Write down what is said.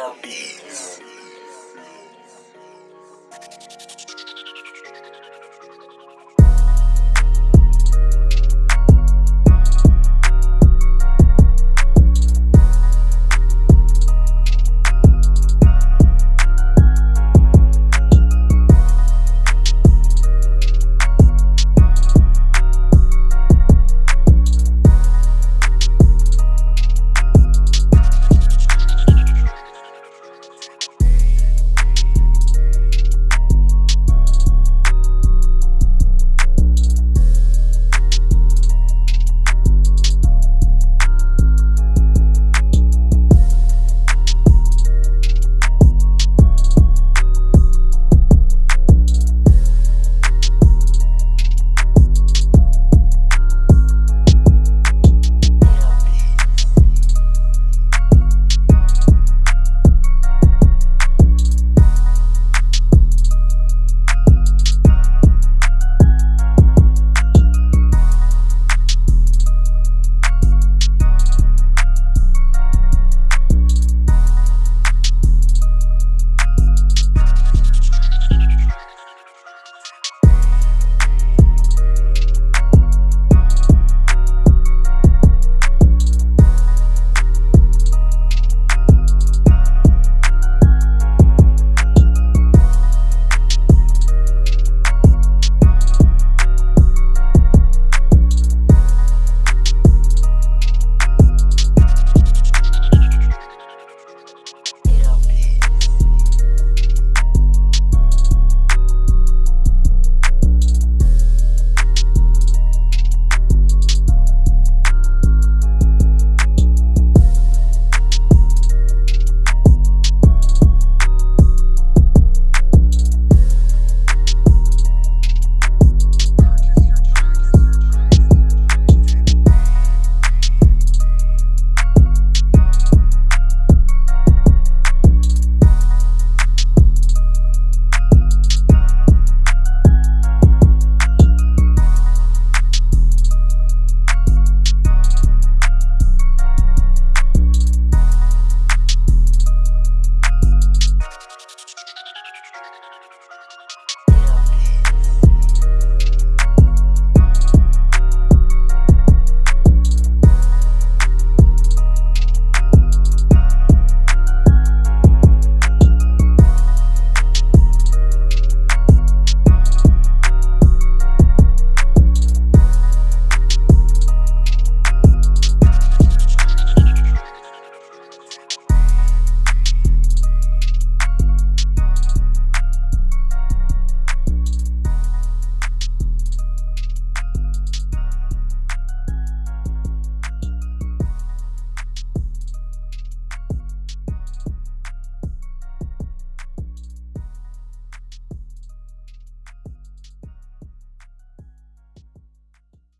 Beats. bees.